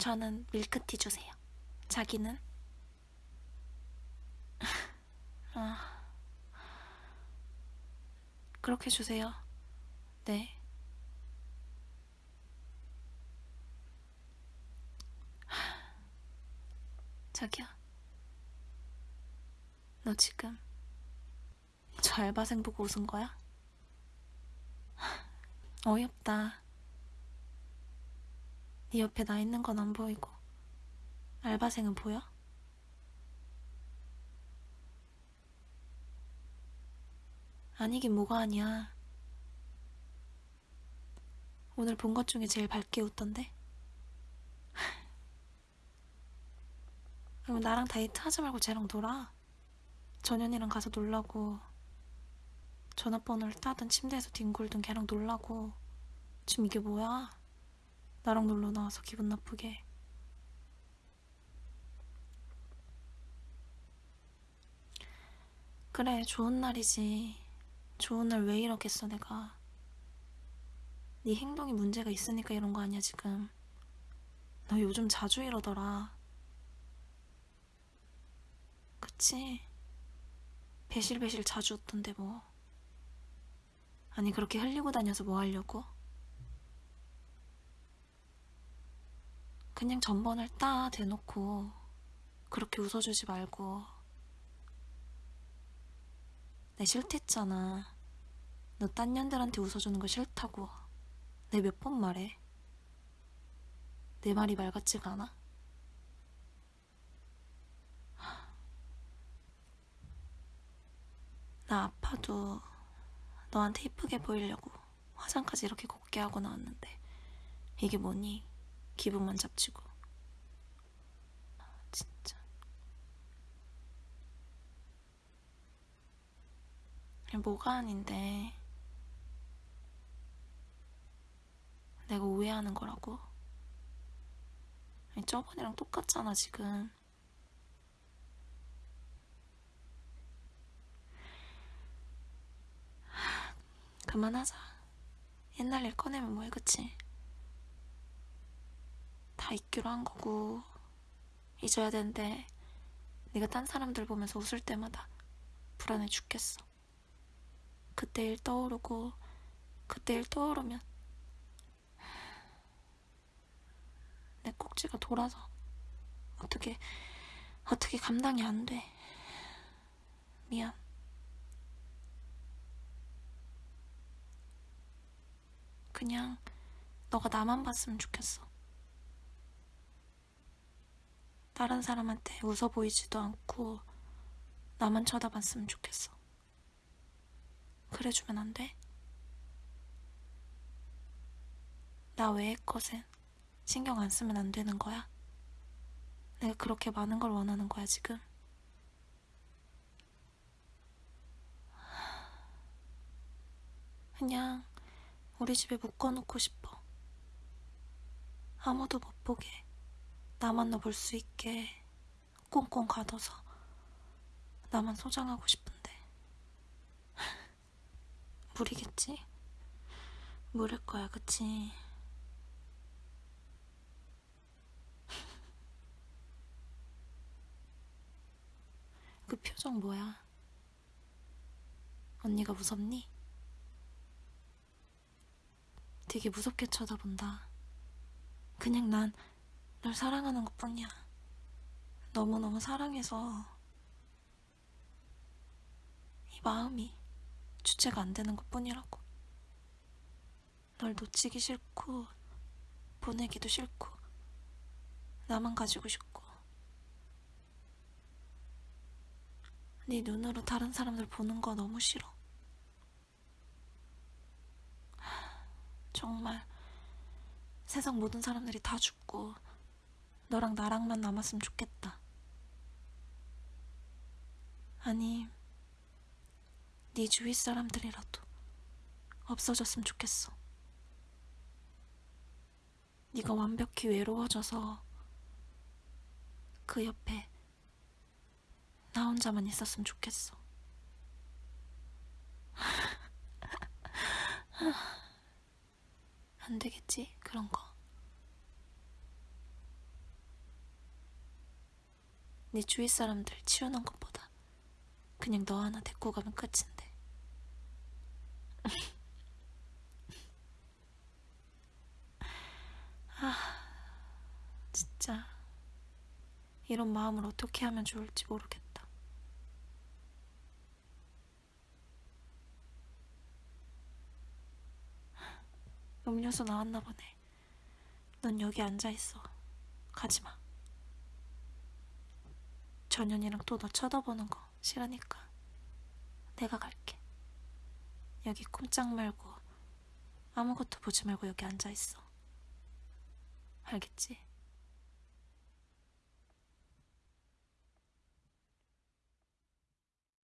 저는 밀크티 주세요. 자기는? 아, 그렇게 주세요. 네. 자기야. 너 지금 저 알바생 보고 웃은 거야? 어이없다. 네 옆에 나 있는 건 안 보이고 알바생은 보여? 아니긴 뭐가 아니야. 오늘 본 것 중에 제일 밝게 웃던데? 그럼 나랑 데이트 하지 말고 쟤랑 놀아. 전현이랑 가서 놀라고 전화번호를 따든 침대에서 뒹굴든 걔랑 놀라고 지금 이게 뭐야? 나랑 놀러 나와서 기분 나쁘게. 그래 좋은 날이지. 좋은 날 왜 이러겠어 내가. 네 행동이 문제가 있으니까 이런 거 아니야 지금. 너 요즘 자주 이러더라. 그치? 배실배실 자주 웃던데 뭐. 아니 그렇게 흘리고 다녀서 뭐 하려고? 그냥 전번을 따 대놓고 그렇게 웃어주지 말고 내 싫댔잖아 너 딴 년들한테 웃어주는 거 싫다고 내 몇 번 말해 내 말이 말 같지가 않아? 나 아파도 너한테 이쁘게 보이려고 화장까지 이렇게 곱게 하고 나왔는데 이게 뭐니? 기분만 잡치고 진짜 뭐가 아닌데 내가 오해하는 거라고? 아니, 저번이랑 똑같잖아 지금 그만하자. 옛날 일 꺼내면 뭐해, 그치? 다 잊기로 한 거고 잊어야 되는데 네가 딴 사람들 보면서 웃을 때마다 불안해 죽겠어. 그때 일 떠오르고 그때 일 떠오르면 내 꼭지가 돌아서 어떻게 어떻게 감당이 안 돼. 미안. 그냥 너가 나만 봤으면 좋겠어. 다른 사람한테 웃어 보이지도 않고 나만 쳐다봤으면 좋겠어. 그래주면 안 돼? 나 외의 것엔 신경 안 쓰면 안 되는 거야? 내가 그렇게 많은 걸 원하는 거야, 지금? 그냥 우리 집에 묶어놓고 싶어. 아무도 못 보게, 나만 너 볼 수 있게 꽁꽁 가둬서 나만 소장하고 싶은데. 무리겠지? 무릴 거야, 그치? 그 표정 뭐야? 언니가 무섭니? 되게 무섭게 쳐다본다. 그냥 난 널 사랑하는 것 뿐이야. 너무너무 사랑해서 이 마음이 주체가 안 되는 것 뿐이라고. 널 놓치기 싫고 보내기도 싫고 나만 가지고 싶고 네 눈으로 다른 사람들 보는 거 너무 싫어. 정말 세상 모든 사람들이 다 죽고 너랑 나랑만 남았으면 좋겠다. 아니, 네 주위 사람들이라도 없어졌으면 좋겠어. 네가 완벽히 외로워져서 그 옆에 나 혼자만 있었으면 좋겠어. 안 되겠지? 그런 거. 네 주위 사람들 치우는 것보다 그냥 너 하나 데리고 가면 끝인데. 아, 진짜 이런 마음을 어떻게 하면 좋을지 모르겠다. 음료수 나왔나 보네. 넌 여기 앉아 있어. 가지 마. 전현이랑 또너 쳐다보는 거 싫으니까 내가 갈게. 여기 꼼짝 말고 아무것도 보지 말고 여기 앉아 있어. 알겠지?